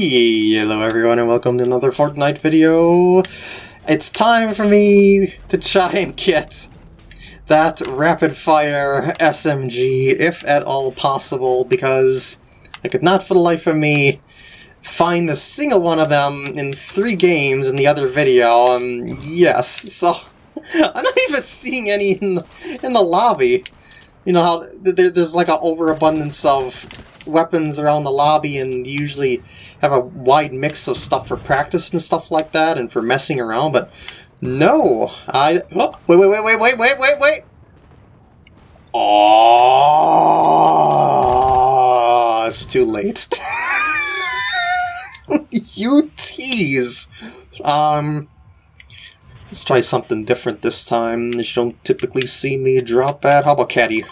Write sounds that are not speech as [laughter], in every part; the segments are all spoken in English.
Hello everyone and welcome to another Fortnite video. It's time for me to try and get that rapid fire SMG, if at all possible, because I could not for the life of me find a single one of them in three games in the other video. Um, yes, so [laughs] I'm not even seeing any in the, in the lobby. You know how there's like an overabundance of weapons around the lobby and usually have a wide mix of stuff for practice and stuff like that and for messing around, but no, I... Oh, wait, wait, wait, wait, wait, wait, wait, wait! Oh, it's too late. [laughs] you tease! Um, let's try something different this time. You don't typically see me drop that. How about Catty?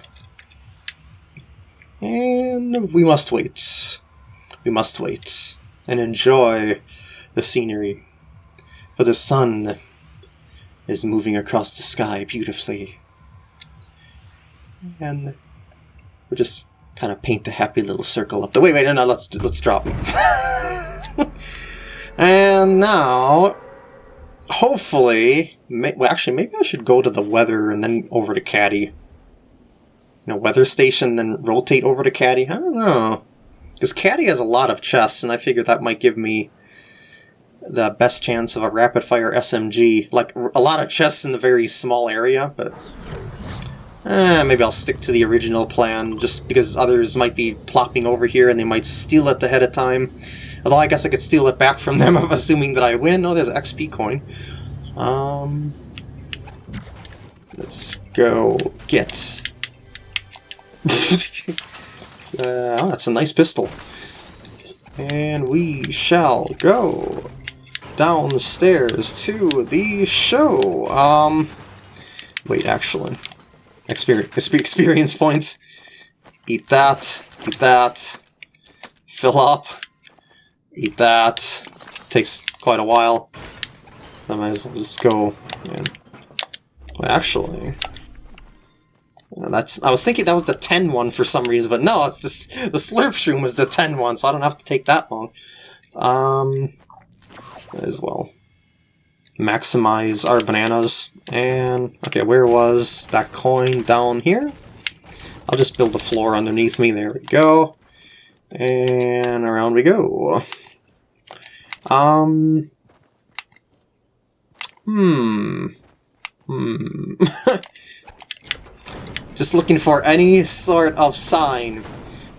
And we must wait. We must wait and enjoy the scenery. For the sun is moving across the sky beautifully. And we'll just kind of paint the happy little circle up the wait wait no no let's let's drop [laughs] and now hopefully may, well actually maybe I should go to the weather and then over to Catty you know, weather station, then rotate over to Catty? I don't know. Because Catty has a lot of chests, and I figured that might give me the best chance of a rapid-fire SMG. Like, a lot of chests in the very small area, but... Eh, maybe I'll stick to the original plan, just because others might be plopping over here and they might steal it ahead of time. Although I guess I could steal it back from them, [laughs] assuming that I win. Oh, there's XP coin. Um, let's go get [laughs] uh, oh, that's a nice pistol. And we shall go downstairs to the show. Um, wait, actually, experience experience points. Eat that. Eat that. Fill up. Eat that. Takes quite a while. I might as well just go and. Actually, that's I was thinking that was the 10 one for some reason, but no, it's this the slurp shroom is the 10 one, so I don't have to take that long. Um as well. Maximize our bananas. And okay, where was that coin down here? I'll just build a floor underneath me. There we go. And around we go. Um Hmm. Hmm. [laughs] Just looking for any sort of sign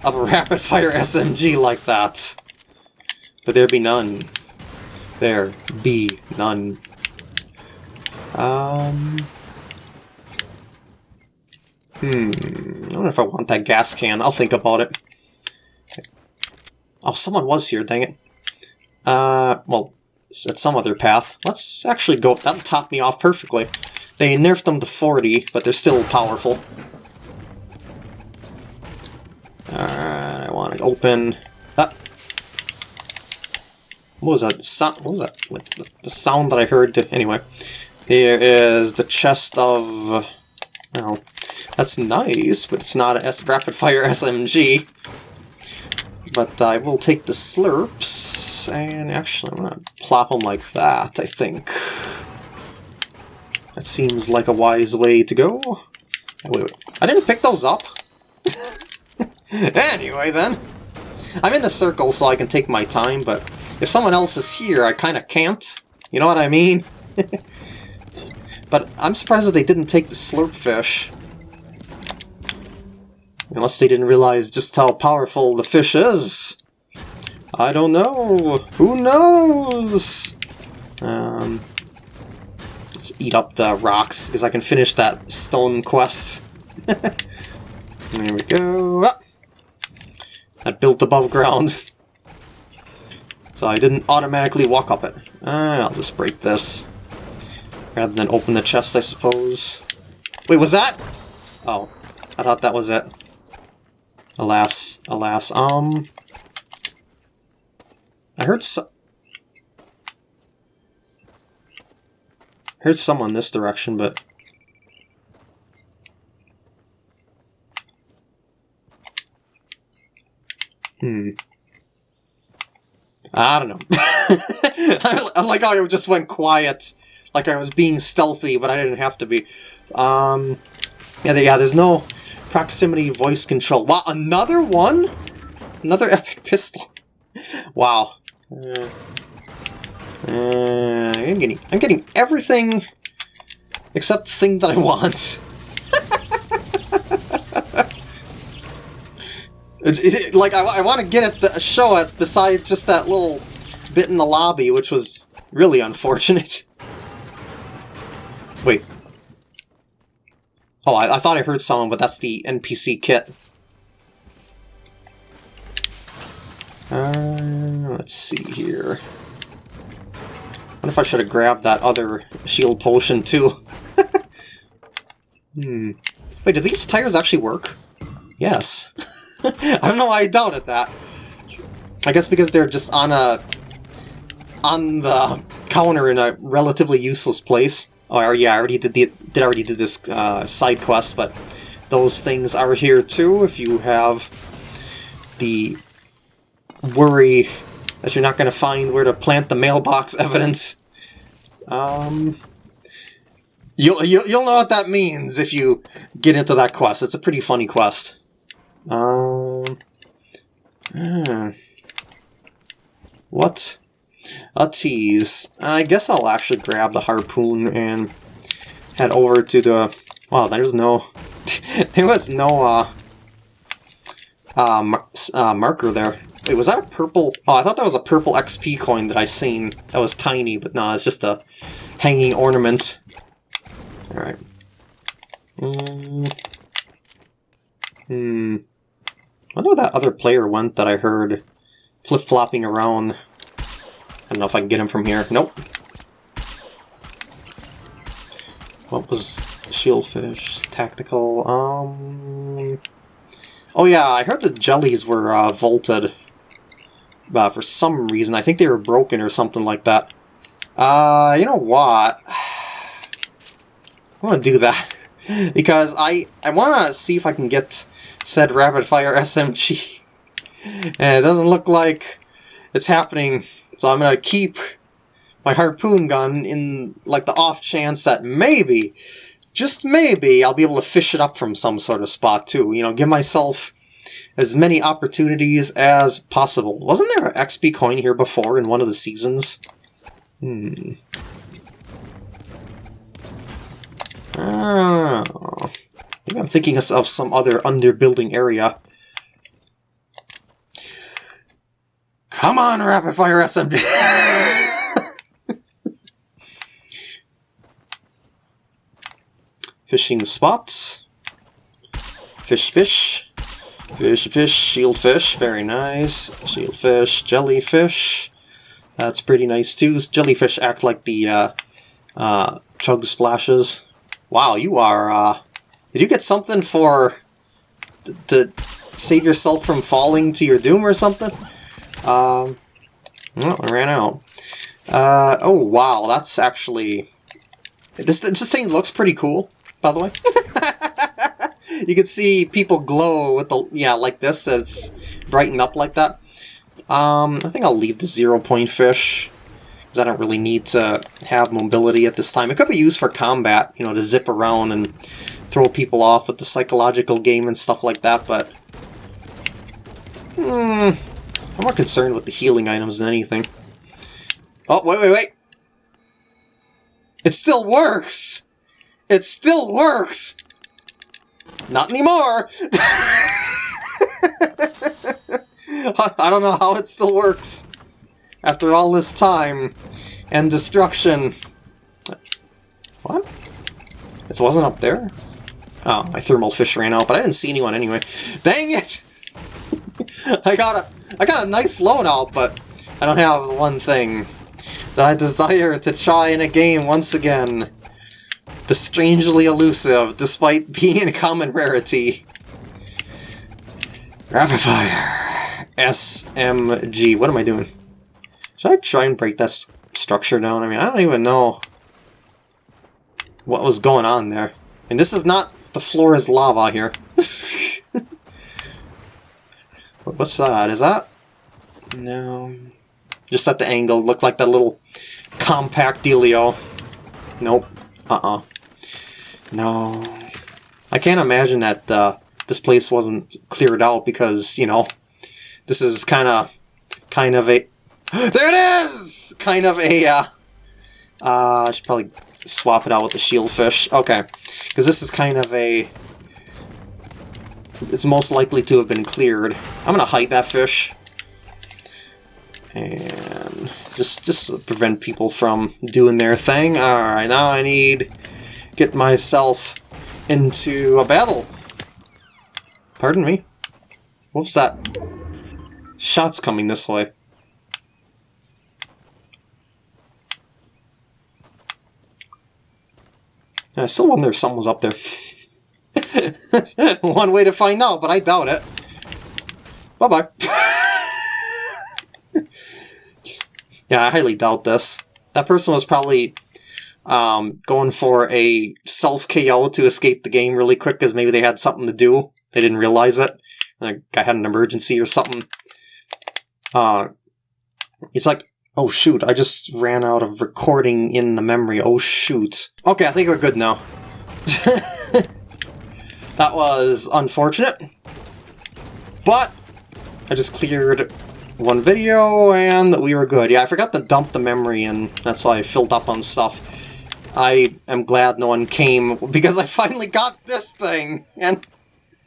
of a [laughs] rapid-fire SMG like that. But there be none. There be none. Um... Hmm... I know if I want that gas can. I'll think about it. Oh, someone was here, dang it. Uh, well, at some other path. Let's actually go... That'll top me off perfectly. They nerfed them to 40, but they're still powerful. Alright, I want to open that. What was that? Sound? What was that? Like the, the sound that I heard? Anyway, here is the chest of. Well, that's nice, but it's not a rapid fire [laughs] SMG. But I will take the slurps, and actually I'm gonna plop them like that, I think. That seems like a wise way to go. Wait, wait. I didn't pick those up. [laughs] anyway, then. I'm in the circle so I can take my time, but if someone else is here, I kind of can't. You know what I mean? [laughs] but I'm surprised that they didn't take the slurp fish. Unless they didn't realize just how powerful the fish is. I don't know. Who knows? Um, let's eat up the rocks, because I can finish that stone quest. [laughs] there we go. Ah! I built above ground. so I didn't automatically walk up it. Uh, I'll just break this. Rather than open the chest, I suppose. Wait, was that? Oh, I thought that was it. Alas, alas. Um, I heard so heard someone this direction, but Hmm. I don't know. [laughs] I like how I just went quiet, like I was being stealthy, but I didn't have to be. Um, yeah, yeah. There's no proximity voice control. Wow, another one, another [laughs] epic pistol. wow. Uh, uh, I'm getting, I'm getting everything except the thing that I want. [laughs] It, it, like, I, I want to get at the show it besides just that little bit in the lobby, which was really unfortunate. [laughs] Wait. Oh, I, I thought I heard someone, but that's the NPC kit. Uh, let's see here. If I should have grabbed that other shield potion, too. [laughs] hmm. Wait, do these tires actually work? Yes. [laughs] I don't know why I doubted that. I guess because they're just on a... on the counter in a relatively useless place. Oh, yeah, I already did the did already did this uh, side quest, but those things are here too if you have the worry that you're not going to find where to plant the mailbox [laughs] evidence. Um, you'll, you'll, you'll know what that means if you get into that quest. It's a pretty funny quest. Um. Uh, what? A tease. I guess I'll actually grab the harpoon and head over to the... Wow, there's no... [laughs] there was no, uh... Uh, mar uh, marker there. Wait, was that a purple... Oh, I thought that was a purple XP coin that I seen. That was tiny, but no, it's just a hanging ornament. Alright. Mm. Hmm I wonder where that other player went that I heard flip-flopping around. I don't know if I can get him from here. Nope. What was Shieldfish? Tactical, um... Oh yeah, I heard the jellies were uh, vaulted. Uh, for some reason. I think they were broken or something like that. Uh, you know what? [sighs] I'm gonna do that. [laughs] because I, I want to see if I can get said rapid fire [laughs] SMG. And it doesn't look like it's happening, so I'm gonna keep my harpoon gun in like the off chance that maybe, just maybe, I'll be able to fish it up from some sort of spot too. You know, give myself as many opportunities as possible. Wasn't there an XP coin here before in one of the seasons? Hmm. Oh. Maybe I'm thinking of some other underbuilding area. Come on, rapid fire SMG! [laughs] Fishing spots. Fish, fish. Fish, fish, shield fish, very nice. Shield fish, jellyfish. That's pretty nice too. Jellyfish act like the uh, uh, chug splashes. Wow, you are uh, did you get something for... to save yourself from falling to your doom or something? Um, well, I ran out. Uh, oh, wow, that's actually... This, this thing looks pretty cool, by the way. [laughs] you can see people glow with the... Yeah, like this, it's brightened up like that. Um, I think I'll leave the zero-point fish because I don't really need to have mobility at this time. It could be used for combat, you know, to zip around and throw people off with the psychological game and stuff like that, but... Hmm, I'm more concerned with the healing items than anything. Oh, wait, wait, wait! It still works! It still works! Not anymore! [laughs] I don't know how it still works. After all this time and destruction. What? This wasn't up there? Oh, my thermal fish ran out, but I didn't see anyone anyway. Dang it! [laughs] I got a I got a nice loadout, but I don't have one thing that I desire to try in a game once again. The strangely elusive, despite [laughs] being a common rarity. Rapid fire. SMG. What am I doing? Should I try and break that structure down? I mean, I don't even know what was going on there. And this is not the floor is lava here. [laughs] What's that? Is that... No... Just at the angle, looked like that little compact dealio. Nope. Uh-uh. No. I can't imagine that uh, this place wasn't cleared out because, you know, this is kind of, kind of a... [gasps] there it is! Kind of a, uh, uh, I should probably swap it out with the shieldfish. Okay. Because this is kind of a... It's most likely to have been cleared. I'm going to hide that fish. And just just prevent people from doing their thing. Alright, now I need get myself into a battle. Pardon me? What's that? Shots coming this way. I still wonder if someone's up there. [laughs] One way to find out, but I doubt it. Bye-bye. [laughs] yeah, I highly doubt this. That person was probably um, going for a self-KO to escape the game really quick because maybe they had something to do. They didn't realize it. I had an emergency or something. Uh, it's like, Oh shoot, I just ran out of recording in the memory. Oh shoot. Okay, I think we're good now. [laughs] that was unfortunate. But, I just cleared one video and we were good. Yeah, I forgot to dump the memory and that's why I filled up on stuff. I am glad no one came because I finally got this thing and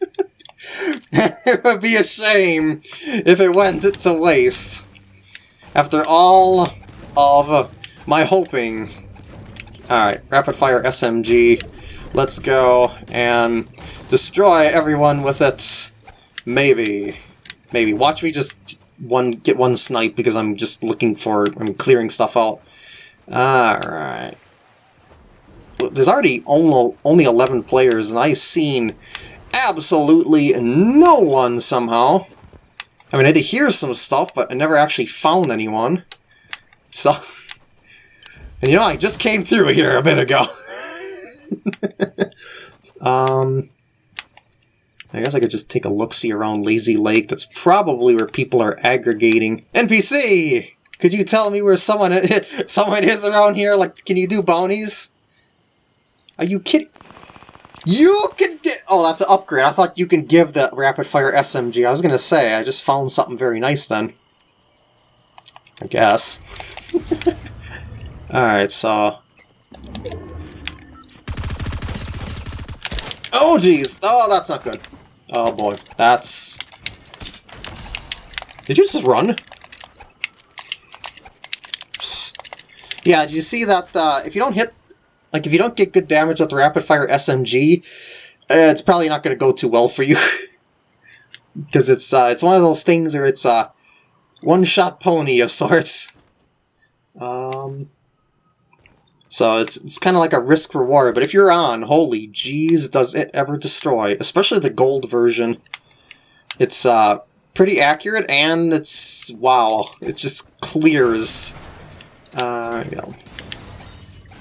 [laughs] it would be a shame if it went to waste. After all of my hoping... Alright, Rapid Fire SMG. Let's go and destroy everyone with it. Maybe. Maybe. Watch me just one get one snipe because I'm just looking for... I'm clearing stuff out. Alright. There's already only, only 11 players, and I've seen absolutely no one somehow. I mean, I did hear some stuff, but I never actually found anyone. So... [laughs] And you know, I just came through here a bit ago. [laughs] um... I guess I could just take a look-see around Lazy Lake. That's probably where people are aggregating. NPC! Could you tell me where someone [laughs] someone is around here? Like, can you do bounties? Are you kidding? You can get... Oh, that's an upgrade. I thought you can give the rapid-fire SMG. I was to say, I just found something very nice then. I guess. [laughs] Alright, so... Oh, jeez! Oh, that's not good. Oh, boy. That's... Did you just run? Yeah, did you see that, uh, if you don't hit like, if you don't get good damage with the rapid-fire SMG, uh, it's probably not going to go too well for you. [laughs] Because it's uh, it's one of those things where it's a one-shot pony of sorts. Um, so it's, it's kind of like a risk-reward, but if you're on, holy jeez, does it ever destroy. Especially the gold version. It's uh, pretty accurate, and it's, wow, it just clears. Uh, you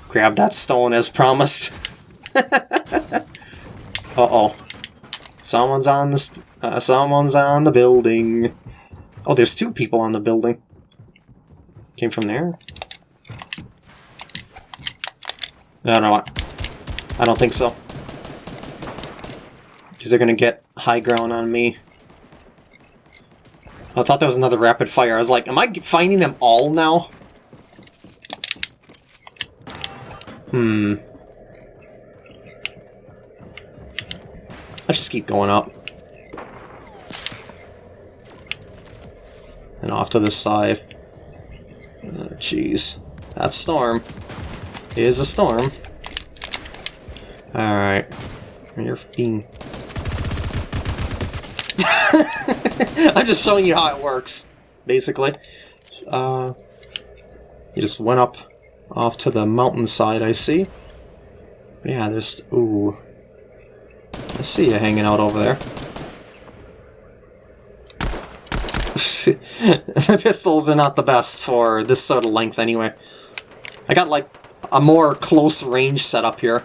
Grab that stone as promised. [laughs] Uh-oh. Someone's on the uh, someone's on the building. Oh, there's two people on the building. Came from there? No, no, I, I don't think so. Because they're going to get high ground on me. I thought that was another rapid fire. I was like, am I finding them all now? Hmm. Let's just keep going up. And off to this side. Oh, jeez. that storm. Is a storm. Alright. You're being... [laughs] I'm just showing you how it works, basically. Uh, you just went up off to the mountainside, I see. Yeah, there's... Ooh. I see you hanging out over there. [laughs] the pistols are not the best for this sort of length anyway. I got like a more close range setup here,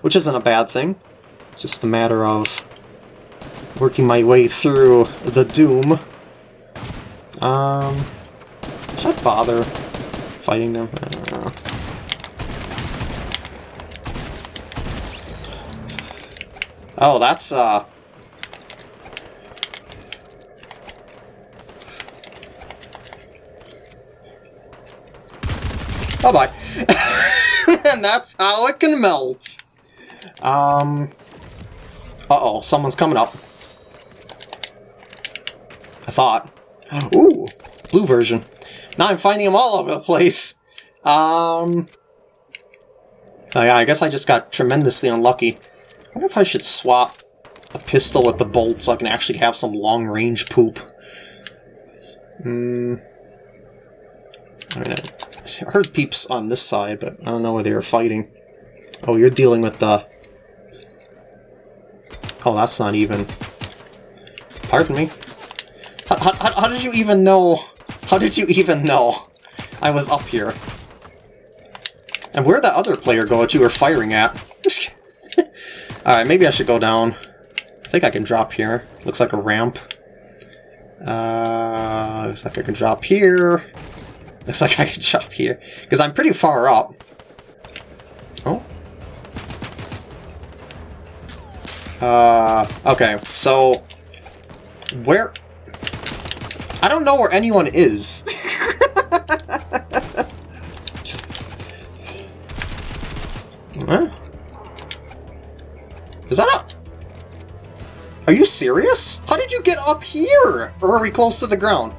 which isn't a bad thing. It's just a matter of working my way through the Doom. Um, Should I bother fighting them? Oh, that's, uh... Bye-bye. [laughs] and that's how it can melt. Um... Uh-oh, someone's coming up. I thought. Ooh, blue version. Now I'm finding them all over the place. Um... Oh yeah, I guess I just got tremendously unlucky. I wonder if I should swap a pistol with the bolt so I can actually have some long-range poop. Hmm... I mean, I heard peeps on this side, but I don't know where they were fighting. Oh, you're dealing with the... Oh, that's not even... Pardon me? How, how, how did you even know... How did you even know I was up here? And where'd that other player go you were firing at? [laughs] Alright, maybe I should go down. I think I can drop here. Looks like a ramp. Uh, looks like I can drop here. Looks like I can [laughs] drop here. Because I'm pretty far up. Oh. Uh, okay, so... Where... I don't know where anyone is. [laughs] huh? Is that up? Are you serious? How did you get up here? Or are we close to the ground? [laughs]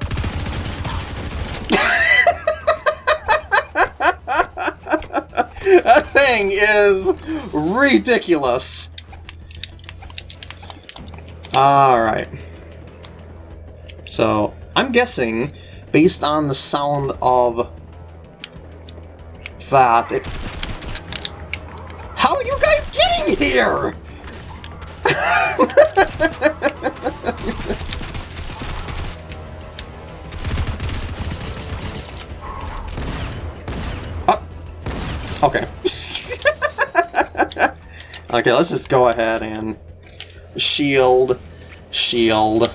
that thing is ridiculous. Alright. So, I'm guessing, based on the sound of that, it... How are you guys getting here? [laughs] Oh, okay. [laughs] okay, let's just go ahead and shield, shield.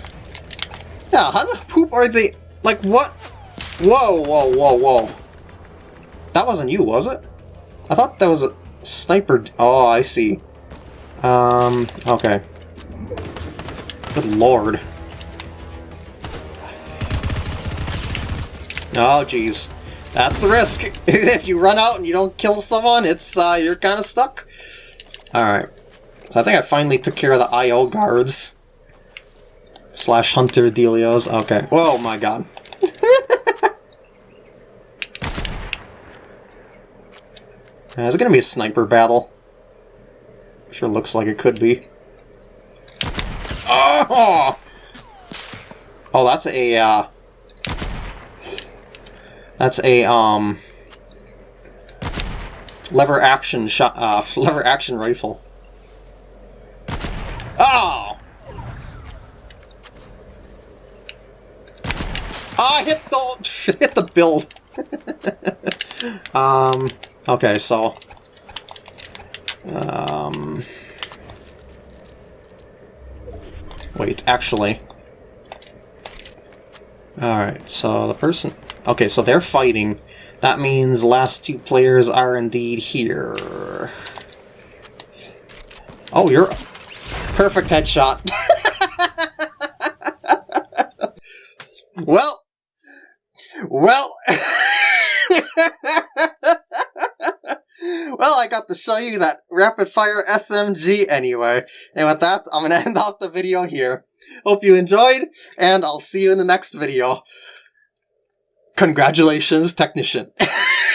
Yeah, how the are they? Like, what? Whoa, whoa, whoa, whoa. That wasn't you, was it? I thought that was a sniper... Oh, I see. Um, okay. Good lord. Oh, jeez. That's the risk. [laughs] if you run out and you don't kill someone, it's uh, you're kind of stuck. Alright. So I think I finally took care of the I.O. guards. Slash Hunter Delios. Okay. Oh my god. [laughs] yeah, is it gonna be a sniper battle? Sure looks like it could be. Oh! Oh, that's a, uh... That's a, um... Lever action shot, uh, [laughs] lever action rifle. Oh! I hit the, hit the build. [laughs] um, okay, so... Um... Wait, actually... Alright, so the person... Okay, so they're fighting. That means last two players are indeed here. Oh, you're... Perfect headshot. [laughs] well... Well... [laughs] well, I got to show you that rapid-fire SMG anyway. And with that, I'm to [laughs] end off the video here. Hope you enjoyed, and I'll see you in the next video. Congratulations, technician. [laughs]